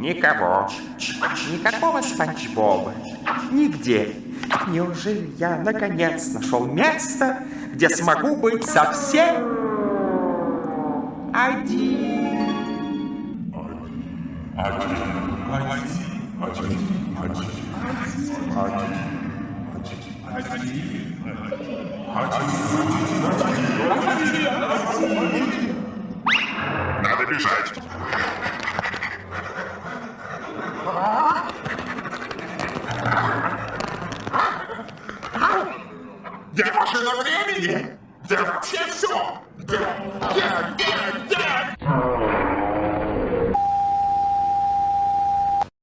Никого. Никакого Спанч Боба. Нигде. Неужели я наконец нашел место, где смогу быть совсем один? Надо бежать. Я машина времени! Да вообще все!